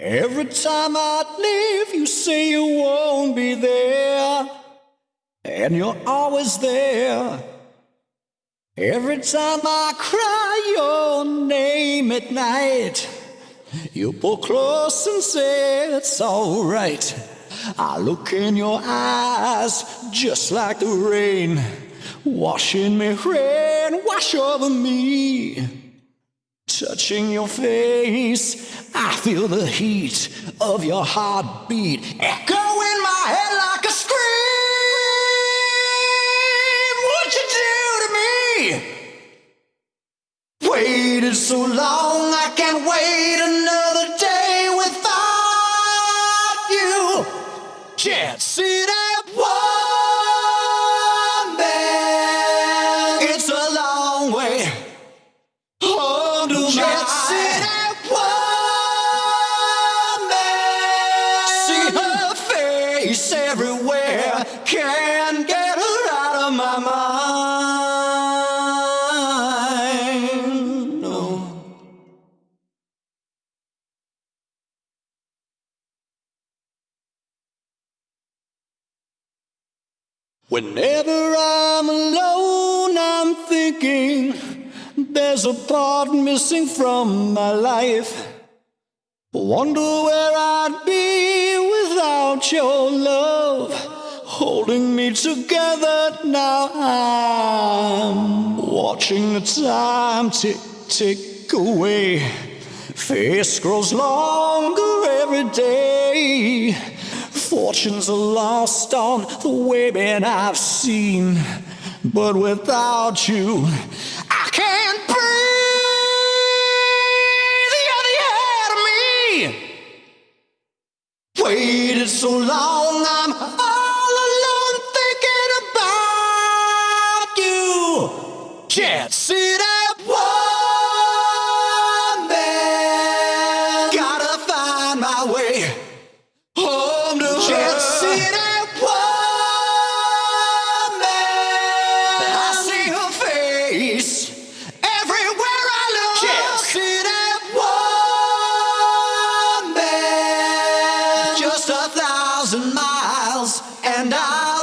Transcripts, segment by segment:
Every time I leave, you say you won't be there, and you're always there. Every time I cry your name at night, you pull close and say it's alright. I look in your eyes just like the rain, washing me rain, wash over me. Touching your face, I feel the heat of your heartbeat echo in my head like a scream. What you do to me? Waited so long, I can't wait another day without you. Can't see at one man. It's a long way everywhere. Can't get her out of my mind. No. Whenever I'm alone, I'm thinking there's a part missing from my life. Wonder where I'd be without your love holding me together. Now I'm watching the time tick tick away. Face grows longer every day. Fortunes are lost on the women I've seen, but without you, I can't breathe. You're the air to me. Waited so long, I'm home to sit at one. I see her face everywhere I look. Can't sit at one man. Just a thousand miles, and I'll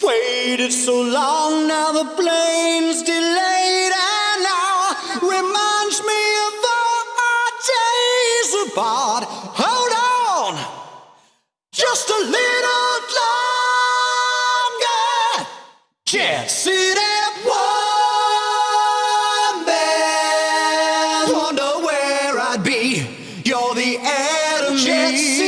Waited so long, now the plane's delayed, and now reminds me of our days apart. Hold on, just a little longer. Sit at one. Wonder where I'd be. You're the enemy.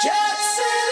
Just